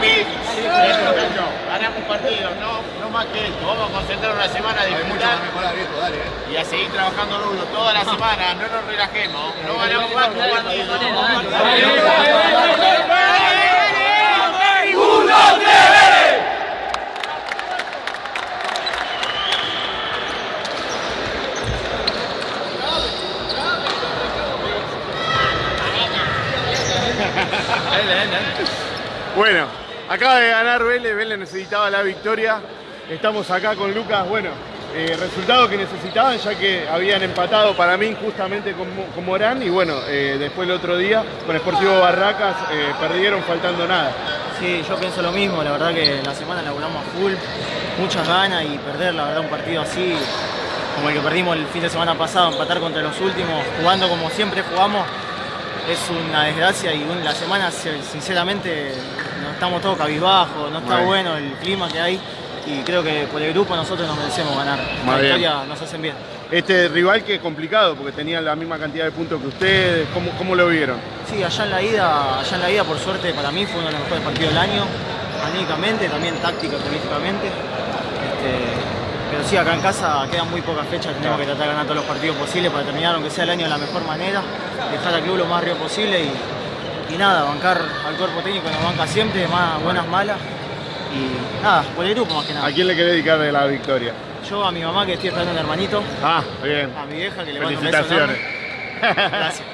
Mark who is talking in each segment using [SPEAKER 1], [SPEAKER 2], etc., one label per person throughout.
[SPEAKER 1] Ganamos un partido, no, no más que esto. Vamos a concentrar una semana de disfrutar.
[SPEAKER 2] mejorar, viejo, dale.
[SPEAKER 1] Y a seguir trabajando duro toda la semana. No nos relajemos. No ganamos más que un partido. ¡Uno!
[SPEAKER 3] Bueno, acaba de ganar Vélez, Vélez necesitaba la victoria. Estamos acá con Lucas, bueno, eh, resultado que necesitaban ya que habían empatado para mí injustamente con, con Morán y bueno, eh, después el otro día con Sportivo Barracas eh, perdieron faltando nada.
[SPEAKER 4] Sí, yo pienso lo mismo, la verdad que la semana laburamos a full, muchas ganas y perder la verdad un partido así, como el que perdimos el fin de semana pasado, empatar contra los últimos, jugando como siempre jugamos, es una desgracia y la semana se- sinceramente estamos todos cabizbajos, no está bueno el clima que hay y creo que por el grupo nosotros nos merecemos ganar.
[SPEAKER 3] Muy
[SPEAKER 4] La
[SPEAKER 3] bien.
[SPEAKER 4] victoria nos hacen bien.
[SPEAKER 3] Este rival que es complicado porque tenían la misma cantidad de puntos que ustedes, ¿cómo, cómo lo vieron?
[SPEAKER 4] Sí, allá en la ida, allá en la ida por suerte para mí fue uno de los mejores partidos del año, anímicamente, también táctico, políticamente. pero sí, acá en casa quedan muy pocas fechas, tenemos que tratar de ganar todos los partidos posibles para terminar, aunque sea el año de la mejor manera, dejar al club lo más arriba posible y, y nada, bancar al cuerpo técnico nos banca siempre, más buenas, malas. Y nada, por el grupo más que nada.
[SPEAKER 3] ¿A quién le querés dedicar de la victoria?
[SPEAKER 4] Yo a mi mamá que estoy esperando un hermanito,
[SPEAKER 3] Ah, bien.
[SPEAKER 4] a mi vieja que le mando un beso
[SPEAKER 3] Felicitaciones.
[SPEAKER 4] Gracias.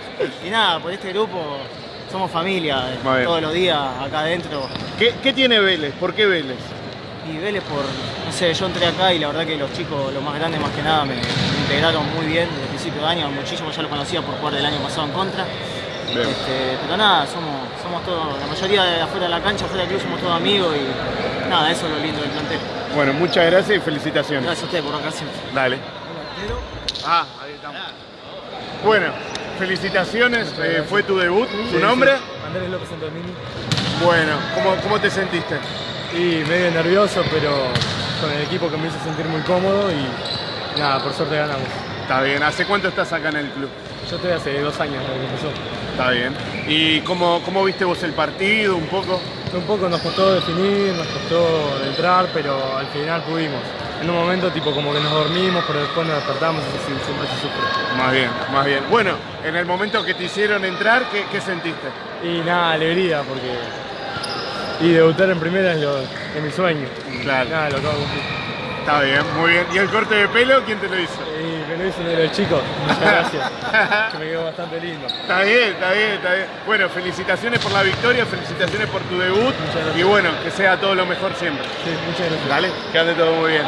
[SPEAKER 4] Y nada, por este grupo somos familia, eh, todos los días acá adentro.
[SPEAKER 3] ¿Qué, qué tiene Vélez? ¿Por qué Vélez?
[SPEAKER 4] Y Vélez por, no sé, yo entré acá y la verdad que los chicos, los más grandes más que nada, me, integraron muy bien desde el principio de año, muchísimo ya lo conocía por jugar el año pasado en contra. Este, pero nada, somos, somos todos, la mayoría de afuera de la cancha, afuera del club somos todos amigos y nada, eso es lo lindo del plantel.
[SPEAKER 3] Bueno, muchas gracias y felicitaciones.
[SPEAKER 4] Gracias a ustedes por acá siempre.
[SPEAKER 3] Dale. Ah, ahí estamos. Bueno, felicitaciones, eh, fue tu debut, ¿tu nombre?
[SPEAKER 5] Andrés López Santomini.
[SPEAKER 3] Bueno, ¿cómo, ¿cómo te sentiste?
[SPEAKER 5] Y medio nervioso, pero con el equipo que me hizo sentir muy cómodo y nada, por suerte ganamos.
[SPEAKER 3] Está bien, ¿hace cuánto estás acá en el club?
[SPEAKER 5] Yo estoy hace dos años desde que empezó.
[SPEAKER 3] Está bien. ¿Y cómo, cómo viste vos el partido un poco?
[SPEAKER 5] Un poco nos costó definir, nos costó entrar, pero al final pudimos. En un momento tipo como que nos dormimos, pero después nos despertamos y siempre se sufre.
[SPEAKER 3] Más bien, más bien. Bueno, en el momento que te hicieron entrar, ¿qué, qué sentiste?
[SPEAKER 5] Y nada, alegría porque... Y debutar en primera es, lo, es mi sueño.
[SPEAKER 3] Claro.
[SPEAKER 5] Nada, lo acabo de cumplir.
[SPEAKER 3] Está bien, muy bien. ¿Y el corte de pelo quién te lo hizo?
[SPEAKER 5] Y me lo hizo los chicos. Muchas gracias. que me quedó bastante lindo.
[SPEAKER 3] Está bien, está bien, está bien. Bueno, felicitaciones por la victoria, felicitaciones por tu debut y bueno, que sea todo lo mejor siempre.
[SPEAKER 5] Sí, muchas gracias.
[SPEAKER 3] Dale, que ande todo muy bien.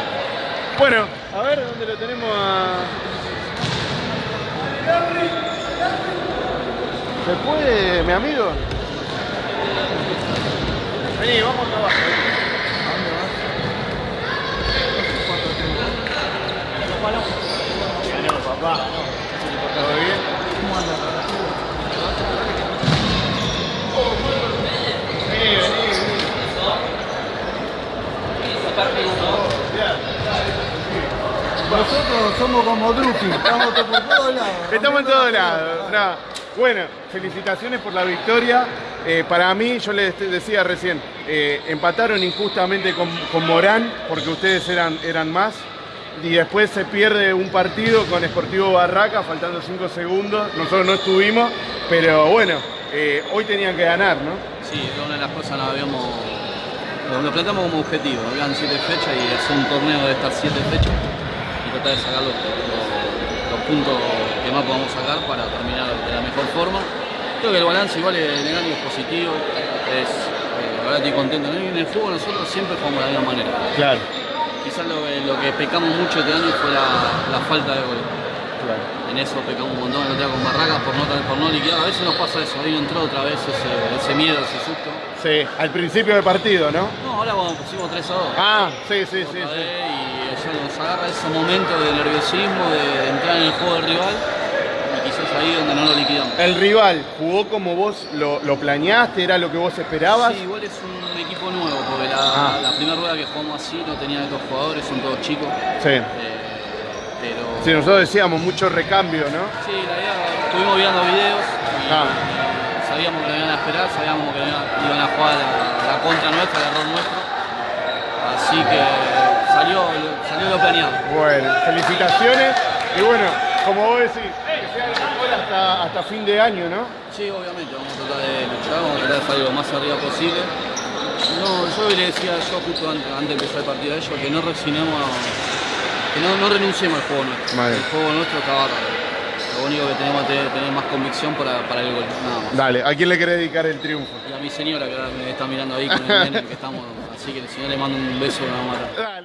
[SPEAKER 3] Bueno, a ver dónde lo tenemos a. ¿Se puede, mi amigo? Vení, vamos acá abajo. ¿A dónde vas? Bueno, papá. ¿Todo bien? Vení, vení, vení.
[SPEAKER 6] Nosotros somos como Drupi, estamos por todos lados.
[SPEAKER 3] Estamos en todos lados. no. Bueno, felicitaciones por la victoria. Eh, para mí, yo les decía recién, eh, empataron injustamente con, con Morán porque ustedes eran, eran más. Y después se pierde un partido con Sportivo Barraca, faltando 5 segundos. Nosotros no estuvimos, pero bueno, eh, hoy tenían que ganar, ¿no?
[SPEAKER 7] Sí, una de las cosas que habíamos, lo, planteamos como objetivo. Habían siete fechas y es un torneo de estas siete fechas tratar de sacar los, los- los puntos que más podamos sacar para terminar de la mejor forma. Creo que el balance igual en el año es positivo, es, eh, la verdad estoy contento. En el fútbol nosotros siempre jugamos de la misma manera.
[SPEAKER 3] Claro.
[SPEAKER 7] Quizás lo, que- lo que pecamos mucho este año fue la, la falta de gol. En eso pecamos un montón el otro con Barracas por no, por no liquidar. A veces nos pasa eso, ahí entró otra vez ese, ese miedo, ese susto.
[SPEAKER 3] Sí, al principio del partido, ¿no?
[SPEAKER 7] No, ahora cuando pusimos 3 a 2.
[SPEAKER 3] Ah, sí, sí, sí. sí.
[SPEAKER 7] y ya nos agarra ese momento de nerviosismo, de, entrar en el juego del rival y quizás ahí donde no lo liquidamos.
[SPEAKER 3] El rival jugó como vos lo, lo planeaste, era lo que vos esperabas.
[SPEAKER 7] Sí, igual es un equipo nuevo, porque la,
[SPEAKER 3] Ah.
[SPEAKER 7] la primera rueda que jugamos así no tenía estos jugadores, son todos chicos.
[SPEAKER 3] Sí.
[SPEAKER 7] eh, pero
[SPEAKER 3] Sí, nosotros decíamos mucho recambio, ¿no?
[SPEAKER 7] Sí, la idea, estuvimos viendo videos y
[SPEAKER 3] Ah.
[SPEAKER 7] Sabíamos que lo iban a esperar, sabíamos que iban a jugar la, la contra nuestra, el error nuestro. Así que salió, salió lo planeado.
[SPEAKER 3] Bueno, felicitaciones. Y bueno, como vos decís, que sea el mejor hasta, hasta fin de año, ¿no?
[SPEAKER 7] Sí, obviamente, vamos a tratar de luchar, vamos a tratar de salir lo más arriba posible. No, yo le decía yo justo antes, antes de empezar el partido a ellos que no resignemos, que no, no renunciemos al juego nuestro.
[SPEAKER 3] Vale.
[SPEAKER 7] El juego nuestro está bárbaro. Lo único que tenemos que tener, más convicción para, para el gol, nada más.
[SPEAKER 3] Dale, ¿a quién le querés dedicar el triunfo?
[SPEAKER 7] Y a mi señora que ahora me está mirando ahí con el nene que estamos, así que el señor le mando un beso, una mata.
[SPEAKER 3] Dale.